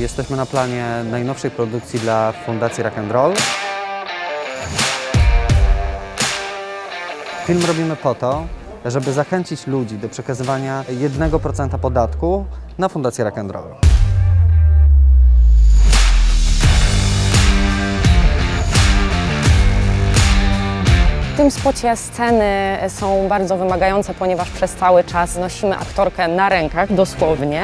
Jesteśmy na planie najnowszej produkcji dla Fundacji Rock and Roll. Film robimy po to, żeby zachęcić ludzi do przekazywania 1% podatku na Fundację Rock and Roll. W tym spocie sceny są bardzo wymagające, ponieważ przez cały czas nosimy aktorkę na rękach, dosłownie.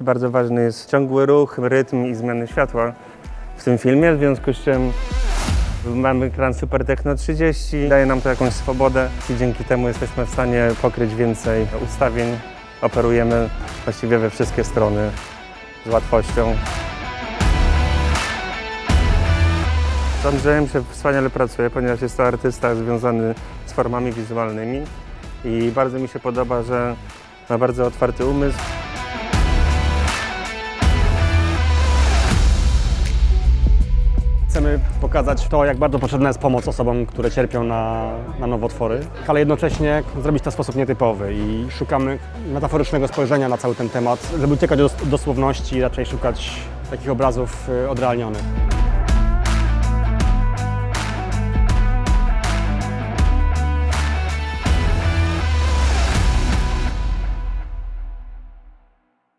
Bardzo ważny jest ciągły ruch, rytm i zmiany światła w tym filmie, w związku z czym mamy ekran Super Techno 30, daje nam to jakąś swobodę i dzięki temu jesteśmy w stanie pokryć więcej ustawień. Operujemy właściwie we wszystkie strony z łatwością. Z Andrzejem się wspaniale pracuje, ponieważ jest to artysta związany z formami wizualnymi i bardzo mi się podoba, że ma bardzo otwarty umysł. Chcemy pokazać to, jak bardzo potrzebna jest pomoc osobom, które cierpią na, na nowotwory, ale jednocześnie zrobić to w sposób nietypowy i szukamy metaforycznego spojrzenia na cały ten temat, żeby uciekać do dosłowności i raczej szukać takich obrazów y, odrealnionych.